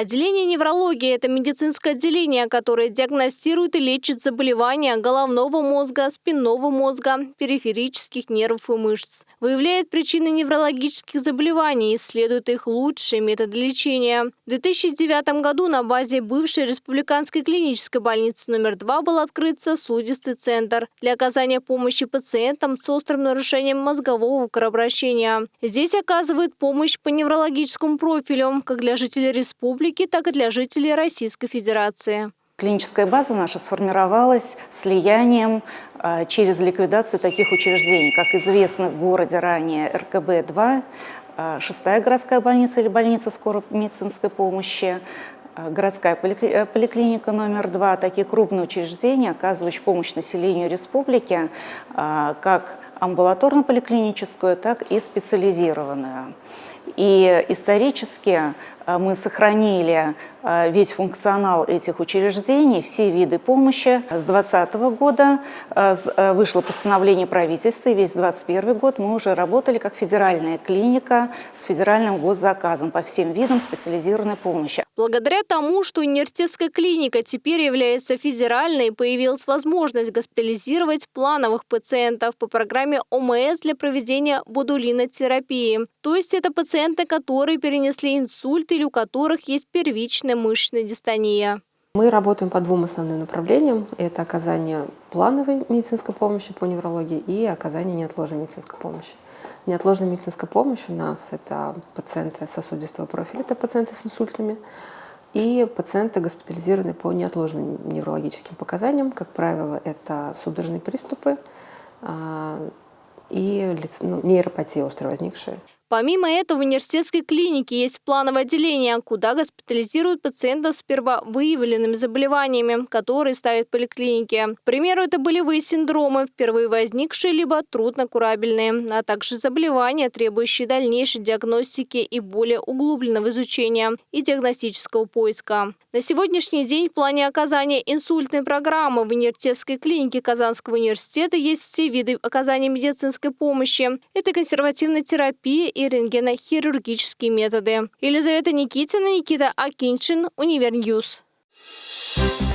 Отделение неврологии – это медицинское отделение, которое диагностирует и лечит заболевания головного мозга, спинного мозга, периферических нервов и мышц. Выявляет причины неврологических заболеваний, исследует их лучшие методы лечения. В 2009 году на базе бывшей республиканской клинической больницы номер 2 был открыт сосудистый центр для оказания помощи пациентам с острым нарушением мозгового кровообращения. Здесь оказывают помощь по неврологическому профилю как для жителей республики, республики, так и для жителей Российской Федерации. Клиническая база наша сформировалась слиянием а, через ликвидацию таких учреждений, как известно в городе ранее РКБ-2, а, шестая городская больница или больница скорой медицинской помощи, а, городская э, поликлиника номер два, такие крупные учреждения, оказывающие помощь населению республики, как амбулаторно-поликлиническую, так и специализированную. И исторически мы сохранили а, весь функционал этих учреждений, все виды помощи. С 2020 года а, вышло постановление правительства, и весь 2021 год мы уже работали как федеральная клиника с федеральным госзаказом по всем видам специализированной помощи. Благодаря тому, что университетская клиника теперь является федеральной, появилась возможность госпитализировать плановых пациентов по программе ОМС для проведения бодулинотерапии. То есть это пациенты, которые перенесли инсульт или у которых есть первичная мышечная дистония. Мы работаем по двум основным направлениям. Это оказание плановой медицинской помощи по неврологии и оказание неотложной медицинской помощи. Неотложная медицинская помощь у нас – это пациенты сосудистого профиля, это пациенты с инсультами, и пациенты госпитализированные по неотложным неврологическим показаниям. Как правило, это судорожные приступы а, и ну, нейропатия острая возникшая. Помимо этого, в университетской клинике есть плановое отделение, куда госпитализируют пациентов с первовыявленными заболеваниями, которые ставят в поликлинике. К примеру, это болевые синдромы, впервые возникшие либо труднокурабельные, а также заболевания, требующие дальнейшей диагностики и более углубленного изучения и диагностического поиска. На сегодняшний день в плане оказания инсультной программы в университетской клинике Казанского университета есть все виды оказания медицинской помощи. Это консервативная терапия рентгенохирургические методы. Елизавета Никитина, Никита Акинчин, Univer News. Thank you